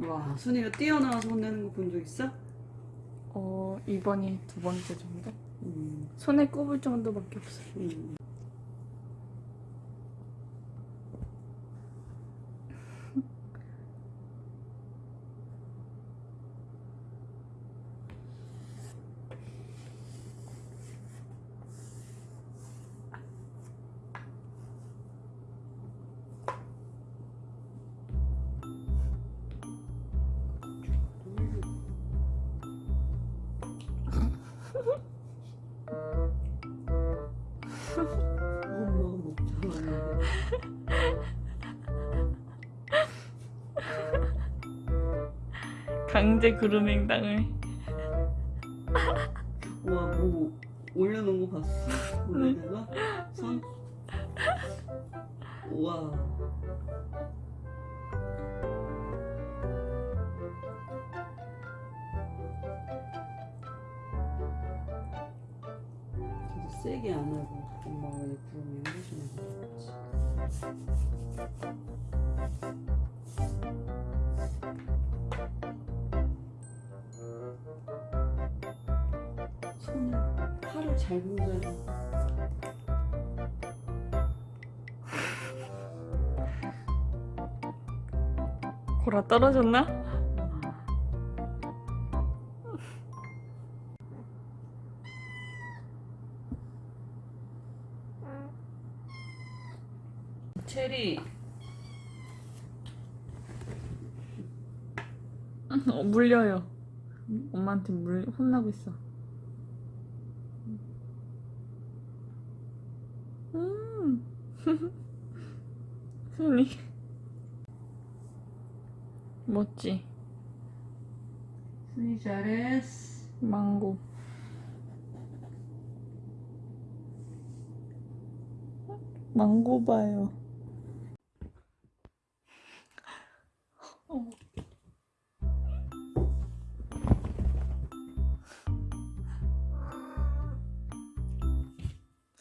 와 순이가 뛰어나와서 혼내는 거 본 적 있어? 어 이번이 두 번째 정도? 음. 손에 꼽을 정도밖에 없어요. 음. 강제 그루밍 당을. 와뭐 올려놓은 거 봤어? 물에다가 손? 와 세게 안 하고 엄마가 왜 그러면 해주는 거지 손을 팔을 잘 공자해 고라 떨어졌나? 체리 어, 물려요. 엄마한테 물 혼나고 있어. 음. 순이 멋지. 순이 잘했어 망고. 망고 봐요.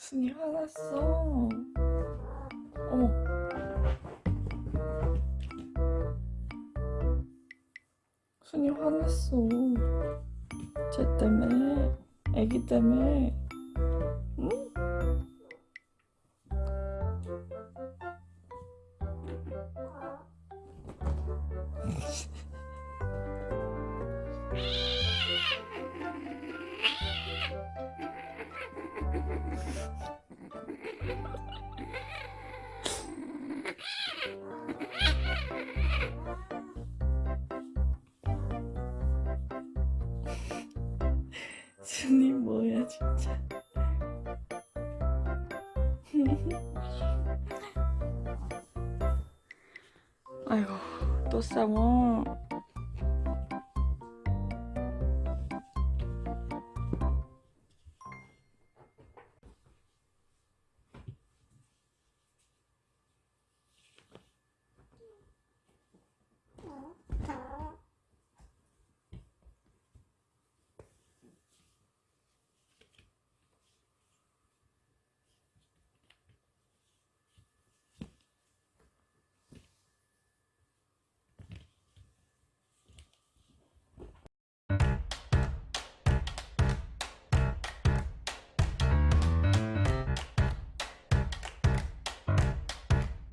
순이 화났어. 어머. 순이 화냈어. 쟤 때문에, 애기 때문에. 응? 순이 뭐야 진짜. 아이고 또 싸워.